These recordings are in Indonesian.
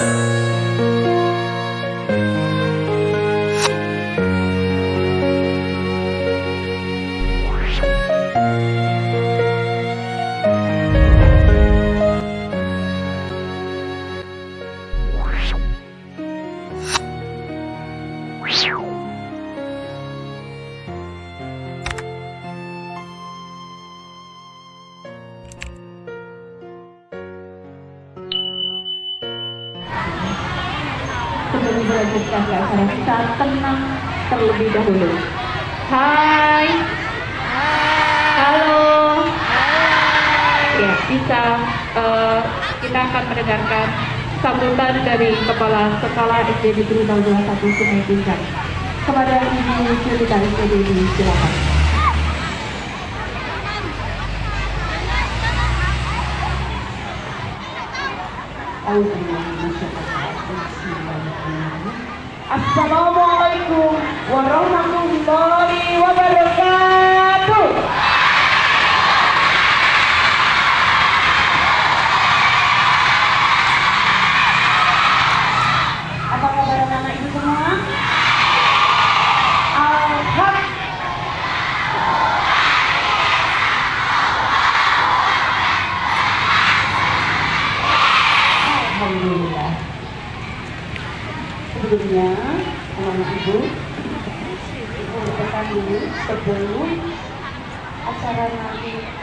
Música sebelum melanjutkan ke acara kita tenang terlebih dahulu. Hai. Halo. Ya, bisa eh, kita akan mendengarkan sambutan dari Kepala Sekolah SD Negeri 021 Sungai Tingkat. Kepada Ibu Cerita SD ini, silakan. Assalamualaikum warahmatullahi wabarakatuh. Sebelumnya, anak-anak ibu, mengucapkan dulu sebelum acara nanti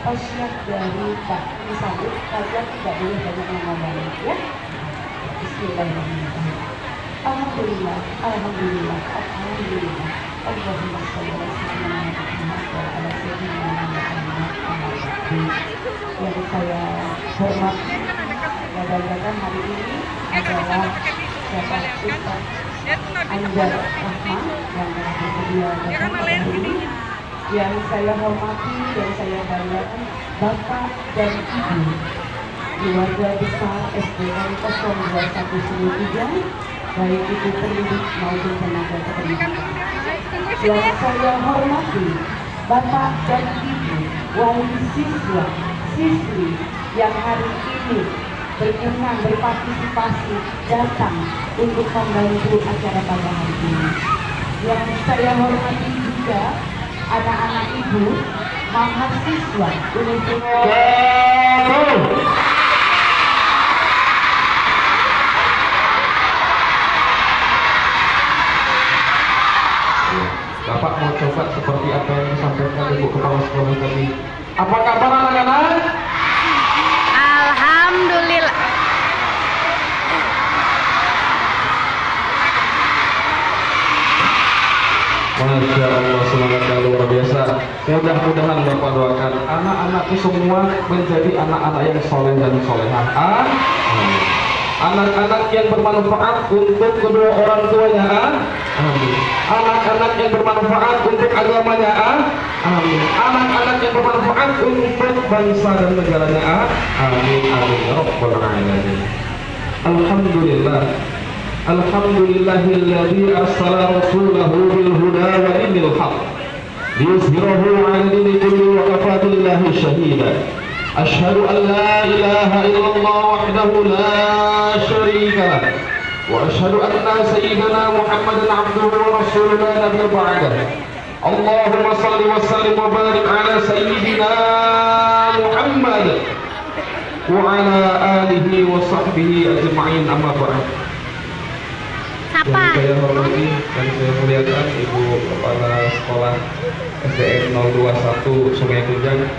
pasiat dari Pak disambut, kalian tidak boleh banyak ngomong ya. Bismillahirrahmanirrahim. Alhamdulillah, Alhamdulillah, Alhamdulillah. Allahumma sholli ala sayyidina Muhammad wa ala sayyidina Muhammad yang saya hormati mudah-mudahan hari ini adalah Yang saya hormati dan saya banggakan Bapak dan Ibu keluarga besar SDN 0213 baik itu pendidik maupun tenaga kependidikan yang saya hormati Bapak dan Ibu wali siswa siswi yang hari ini berkenan berpartisipasi datang untuk membantu acara pada hari ini. Yang saya hormati juga anak-anak ibu mahasiswa Universitas Bapak mau coba seperti apa yang disampaikan Ibu Kepala Sekolah tadi. Apa kabar Masya Allah semangat yang luar biasa. Mudah-mudahan Bapak doakan anak-anakku semua menjadi anak-anak yang soleh dan solehah. Amin. Anak-anak yang bermanfaat untuk kedua orang tuanya. Amin. Anak-anak yang bermanfaat untuk agamanya. Amin. Anak-anak yang bermanfaat untuk bangsa dan negaranya. Amin. Amin. Ya Rabbal Alamin. Alhamdulillah. Alhamdulillahilladzi arsala rasulahu liyuzhirahu 'ala dini kulli wa kafa billahi shahida Ashhadu an la ilaha illallah wahdahu la syarika lah wa ashhadu anna sayyidana Muhammadan 'abduhu wa rasuluhu la nabiyya ba'dah Allahumma salli wa sallim wa barik 'ala sayyidina Muhammad wa 'ala alihi wa sahbihi ajma'in amma ba'd Siapa? yang saya hormati dan saya muliakan Ibu Kepala Sekolah SDN 021 Sungai Kunjang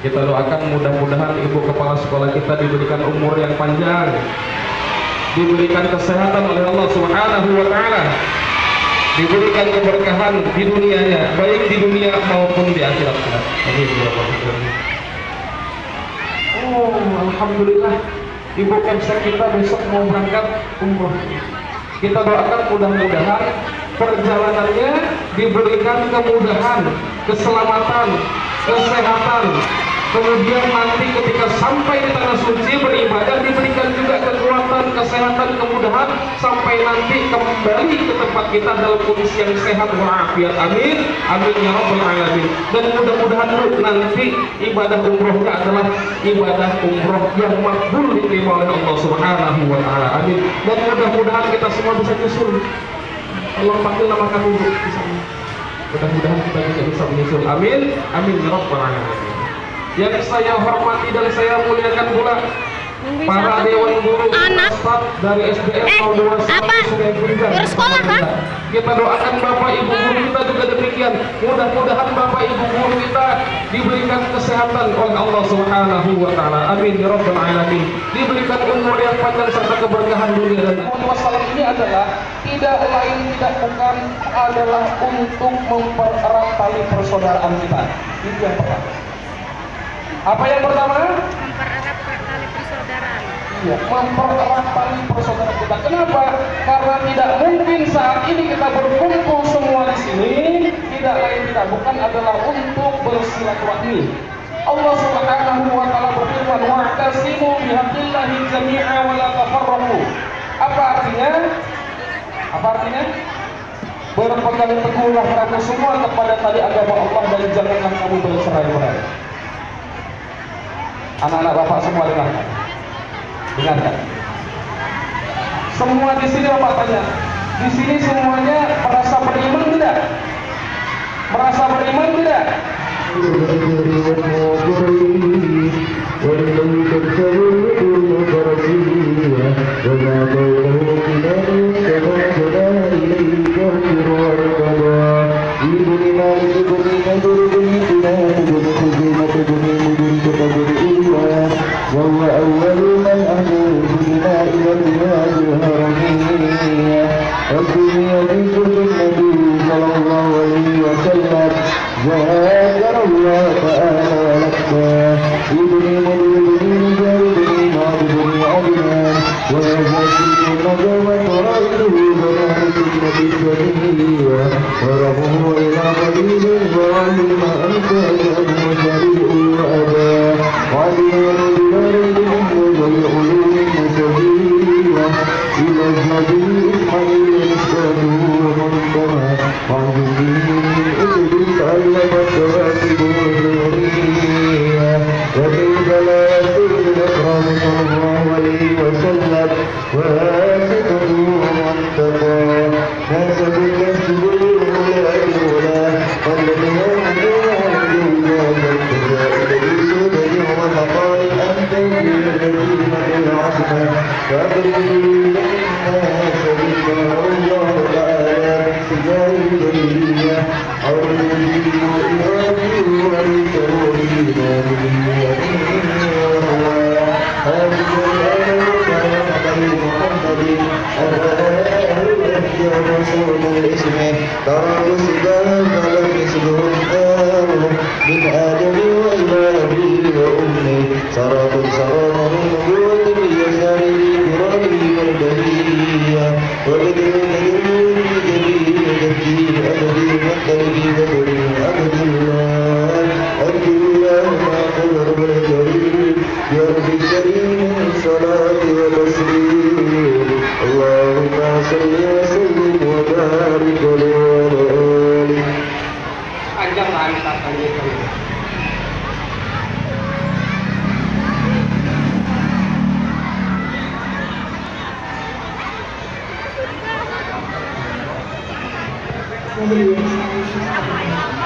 kita doakan mudah-mudahan Ibu Kepala Sekolah kita diberikan umur yang panjang diberikan kesehatan oleh Allah Subhanahu wa taala diberikan keberkahan di dunianya baik di dunia maupun di akhirat. Alamin. Oh, alhamdulillah. Ibu Kemsa kita besok mau berangkat umroh. Kita doakan mudah-mudahan perjalanannya diberikan kemudahan, keselamatan, kesehatan. Kemudian nanti ketika sampai di tanah suci beribadah diberikan juga kekuatan, kesehatan, kemudahan sampai nanti kembali ke tempat kita dalam kondisi yang sehat walafiat amin. Amin ya rabbal alamin. Dan mudah-mudahan nanti ibadah umrohnya adalah ibadah umroh yang makbul diterima oleh Allah subhanahu wa ta'ala. Amin. Dan mudah-mudahan kita semua bisa nyusul Allah panggil nama kami di sana mudah-mudahan kita juga bisa menyusul amin amin ya rabbal alamin yang saya hormati dan saya muliakan pula para dewan guru Anak. dari SDM Eh, 021 apa? Sungai. Bersekolah, kah? Kita doakan Bapak Ibu guru kita juga demikian. Mudah-mudahan Bapak Ibu guru kita diberikan kesehatan oleh Allah Subhanahu wa taala. Amin ya rabbal alamin. Diberikan umur yang panjang serta keberkahan dunia dan akhirat. Wassalam ini adalah tidak lain tidak bukan adalah untuk mempererat tali persaudaraan kita. Itu yang pertama. Apa yang pertama? Mempererat tali persaudaraan. Iya, mempererat tali persaudaraan kita. Kenapa? Karena tidak mungkin saat ini kita berkumpul semua di sini tidak lain tidak bukan adalah untuk bersilaturahmi. Allah Subhanahu wa taala berfirman, "Wa'tasimu bihablillahi jami'a wa la tafarraqu." Apa artinya? Apa artinya? Berpegang teguhlah kamu semua kepada tali agama Allah dan janganlah kamu bercerai-berai. Anak-anak bapak semua dengarkan. Dengarkan. Semua di sini bapak tanya. Di sini semuanya merasa beriman tidak? Merasa beriman tidak? الدنيا Música Kembali Assalamualaikum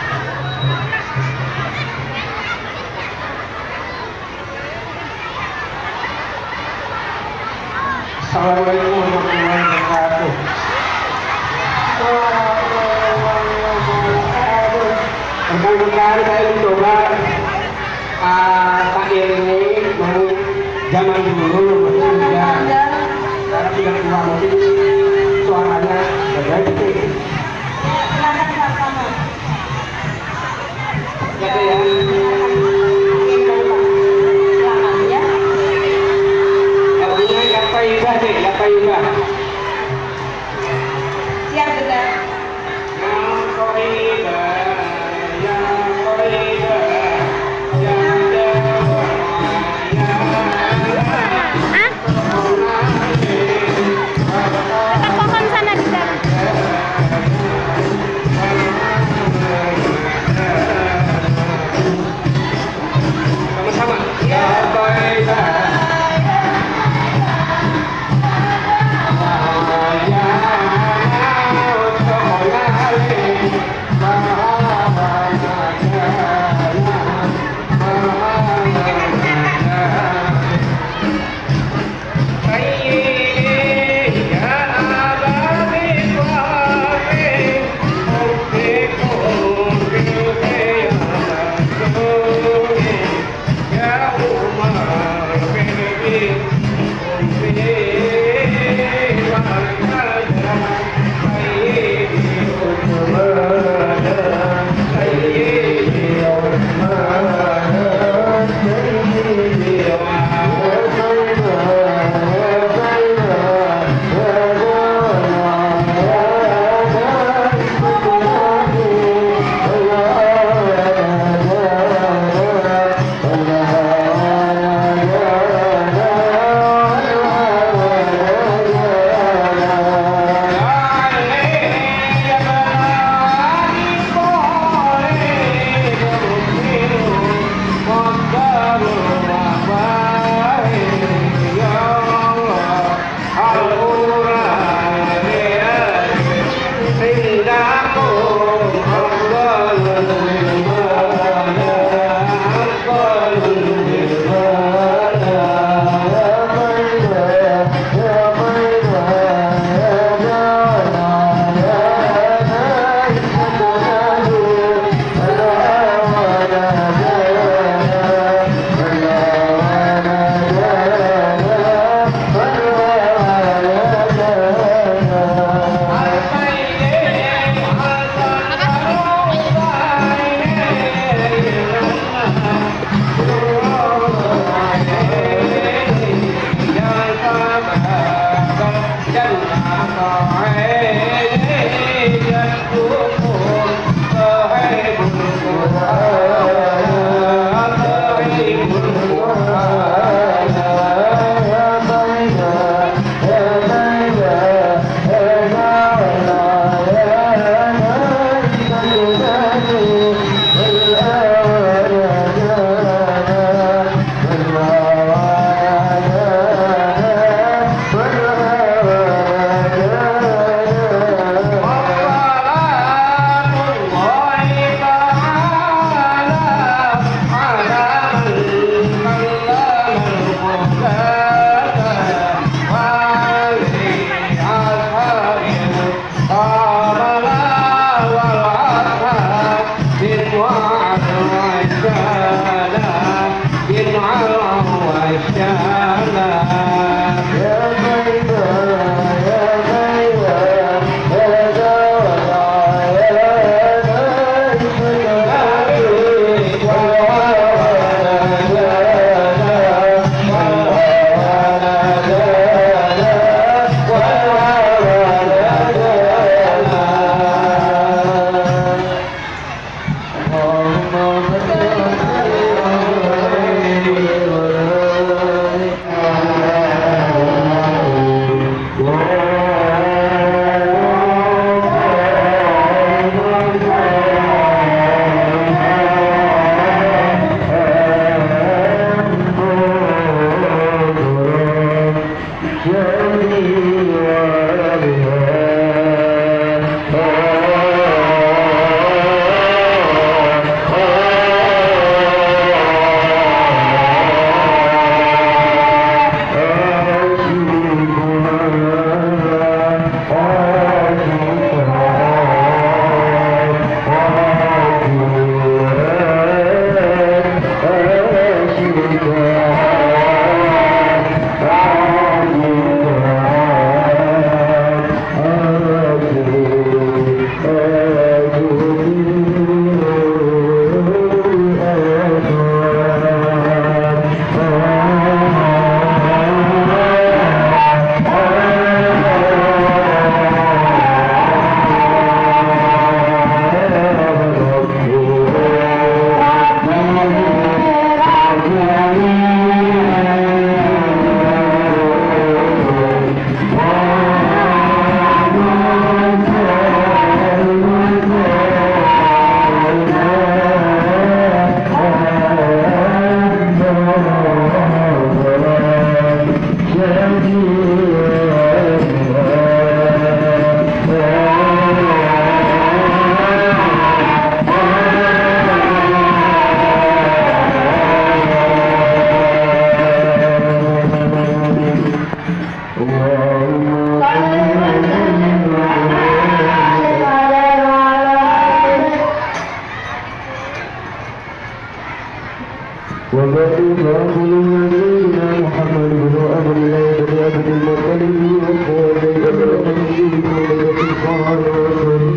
وبعد فأقول نبينا محمد بن عبد الله بن عبد المطلب وقال إبراهيم ولد القرآن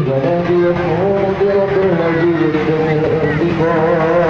فنادي يسمعون برب العزيز من الأنبياء